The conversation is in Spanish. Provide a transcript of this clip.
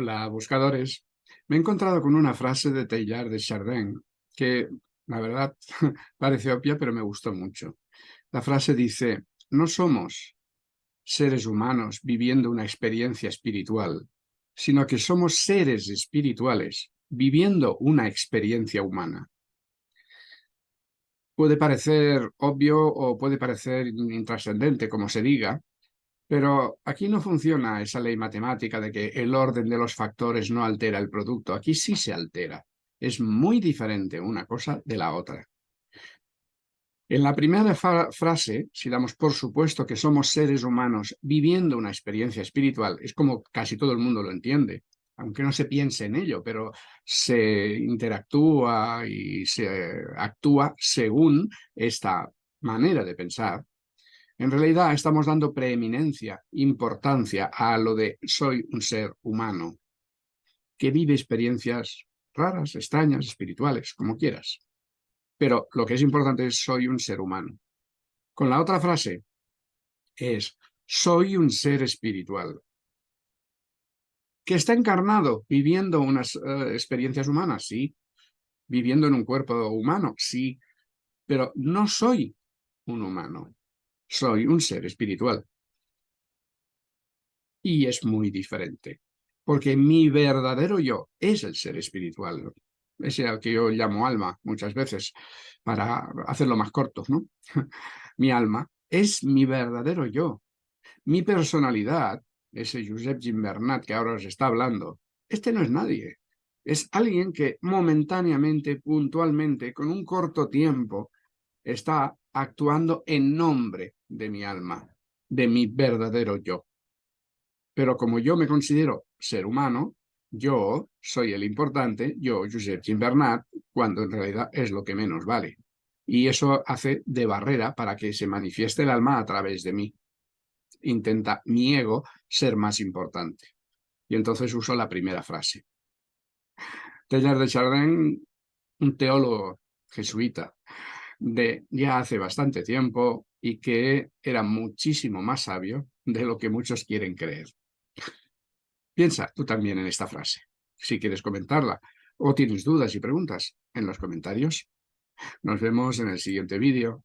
Hola, buscadores. Me he encontrado con una frase de Teilhard de Chardin que, la verdad, parece obvia, pero me gustó mucho. La frase dice, no somos seres humanos viviendo una experiencia espiritual, sino que somos seres espirituales viviendo una experiencia humana. Puede parecer obvio o puede parecer intrascendente, como se diga, pero aquí no funciona esa ley matemática de que el orden de los factores no altera el producto. Aquí sí se altera. Es muy diferente una cosa de la otra. En la primera frase, si damos por supuesto que somos seres humanos viviendo una experiencia espiritual, es como casi todo el mundo lo entiende, aunque no se piense en ello, pero se interactúa y se actúa según esta manera de pensar, en realidad estamos dando preeminencia, importancia a lo de soy un ser humano que vive experiencias raras, extrañas, espirituales, como quieras. Pero lo que es importante es soy un ser humano. Con la otra frase es soy un ser espiritual que está encarnado viviendo unas eh, experiencias humanas, sí, viviendo en un cuerpo humano, sí, pero no soy un humano soy un ser espiritual. Y es muy diferente, porque mi verdadero yo es el ser espiritual, ese al que yo llamo alma muchas veces, para hacerlo más corto, ¿no? mi alma es mi verdadero yo. Mi personalidad, ese Josep Gimbernat que ahora os está hablando, este no es nadie. Es alguien que momentáneamente, puntualmente, con un corto tiempo, está actuando en nombre de mi alma, de mi verdadero yo. Pero como yo me considero ser humano, yo soy el importante, yo, Josep Gimbernat, cuando en realidad es lo que menos vale. Y eso hace de barrera para que se manifieste el alma a través de mí. Intenta mi ego ser más importante. Y entonces uso la primera frase. Teilhard de Chardin, un teólogo jesuita, de ya hace bastante tiempo y que era muchísimo más sabio de lo que muchos quieren creer. Piensa tú también en esta frase, si quieres comentarla, o tienes dudas y preguntas en los comentarios. Nos vemos en el siguiente vídeo.